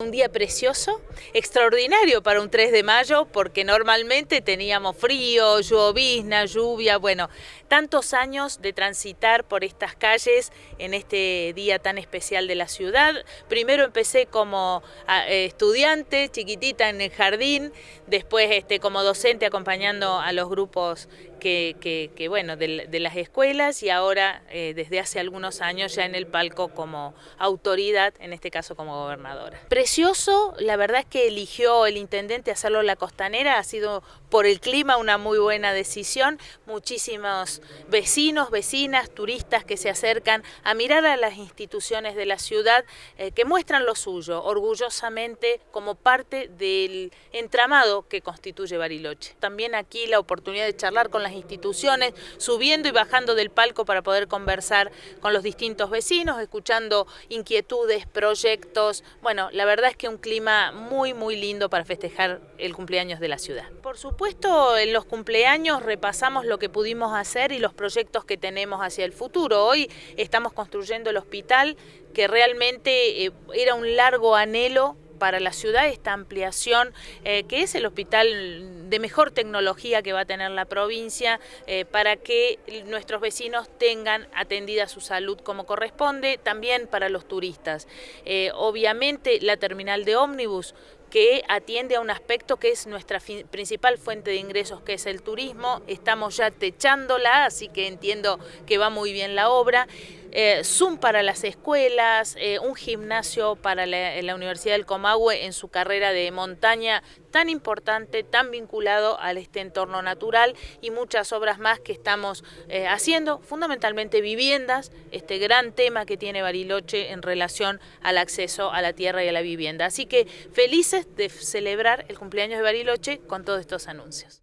Un día precioso, extraordinario para un 3 de mayo, porque normalmente teníamos frío, llovizna, lluvia, bueno, tantos años de transitar por estas calles en este día tan especial de la ciudad. Primero empecé como estudiante, chiquitita en el jardín, después este, como docente acompañando a los grupos que, bueno, de, las escuelas y ahora eh, desde hace algunos años ya en el palco como autoridad, en este caso como gobernadora. Precioso, la verdad es que eligió el intendente hacerlo en la costanera, ha sido por el clima una muy buena decisión, muchísimos vecinos, vecinas, turistas que se acercan a mirar a las instituciones de la ciudad eh, que muestran lo suyo, orgullosamente como parte del entramado que constituye Bariloche. También aquí la oportunidad de charlar con las instituciones, subiendo y bajando del palco para poder conversar con los distintos vecinos, escuchando inquietudes, proyectos. Bueno, la verdad es que un clima muy, muy lindo para festejar el cumpleaños de la ciudad. Por supuesto, en los cumpleaños repasamos lo que pudimos hacer y los proyectos que tenemos hacia el futuro. Hoy estamos construyendo el hospital que realmente eh, era un largo anhelo para la ciudad esta ampliación, eh, que es el hospital de mejor tecnología que va a tener la provincia, eh, para que nuestros vecinos tengan atendida su salud como corresponde, también para los turistas. Eh, obviamente la terminal de ómnibus que atiende a un aspecto que es nuestra principal fuente de ingresos, que es el turismo. Estamos ya techándola, así que entiendo que va muy bien la obra. Eh, Zoom para las escuelas, eh, un gimnasio para la, Universidad del Comahue en su carrera de montaña tan importante, tan vinculado a este entorno natural y muchas obras más que estamos eh, haciendo, fundamentalmente viviendas, este gran tema que tiene Bariloche en relación al acceso a la tierra y a la vivienda. Así que felices de celebrar el cumpleaños de Bariloche con todos estos anuncios.